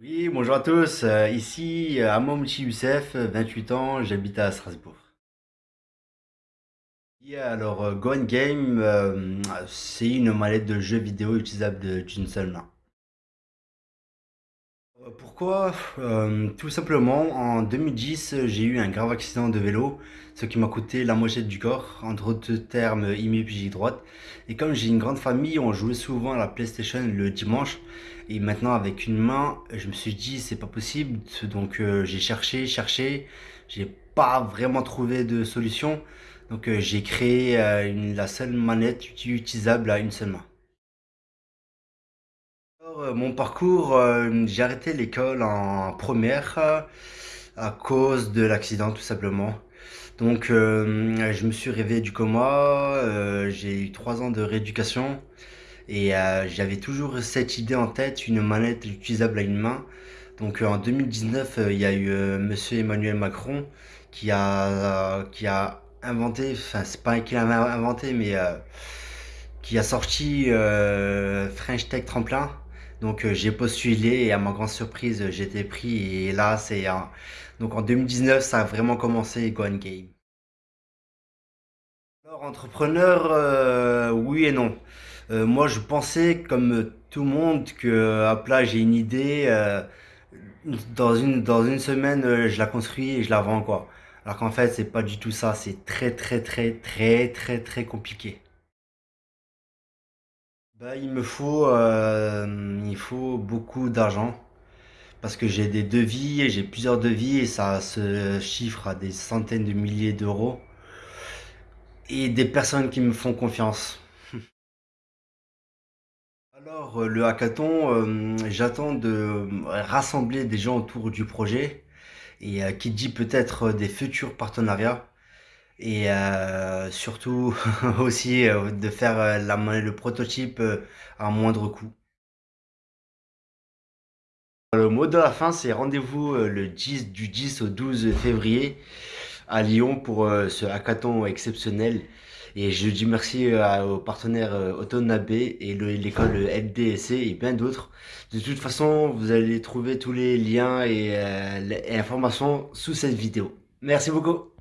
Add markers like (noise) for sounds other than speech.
Oui, bonjour à tous. Euh, ici, euh, Amomchi Youssef, 28 ans, j'habite à Strasbourg. Alors, euh, Game, euh, c'est une mallette de jeu vidéo utilisable d'une seule main. Euh, Pourquoi? Euh, tout simplement, en 2010, j'ai eu un grave accident de vélo, ce qui m'a coûté la moitié du corps, entre autres termes, hémiplégie droite. Et comme j'ai une grande famille, on jouait souvent à la PlayStation le dimanche. Et maintenant, avec une main, je me suis dit, c'est pas possible. Donc, euh, j'ai cherché, cherché. J'ai pas vraiment trouvé de solution. Donc, j'ai créé la seule manette utilisable à une seule main. Euh, mon parcours, euh, j'ai arrêté l'école en première euh, à cause de l'accident tout simplement. Donc je me suis réveillé du coma, j'ai eu trois ans de rééducation et j'avais toujours cette idée en tête, une manette utilisable à une main. Donc en 2019, euh, il y a eu Monsieur Emmanuel Macron qui a, qui a inventé, enfin c'est pas qu'il a inventé, mais qui a sorti French Tech Tremplin. Donc euh, j'ai postulé et à ma grande surprise, j'ai été pris et là c'est un- donc en 2019, ça a vraiment commencé Go and Game. Alors entrepreneur, euh, oui et non. Euh, moi je pensais comme tout le monde que hop là j'ai une idée, euh, dans une dans une semaine euh, je la construis et je la vends quoi. Alors qu'en fait c'est pas du tout ça, c'est très très très très très très compliqué. Bah, il me faut, euh, faut beaucoup d'argent. Parce que j'ai des devis et j'ai plusieurs devis et ça se chiffre à des centaines de milliers d'euros. Et des personnes qui me font confiance. (laughs) Alors, euh, le hackathon, euh, j'attends de rassembler des gens autour du projet et qui dit peut-être des futurs partenariats et euh, surtout (laughs) aussi euh, de faire euh, le prototype à moindre coût. Le mot de la fin, c'est rendez-vous le 10, du 10 au 12 février à Lyon pour ce hackathon exceptionnel. Et je dis merci aux partenaires euh, Autonabe et le- l'école LDSC et bien d'autres. De toute façon, vous allez trouver tous les liens et, informations sous cette vidéo. Merci beaucoup.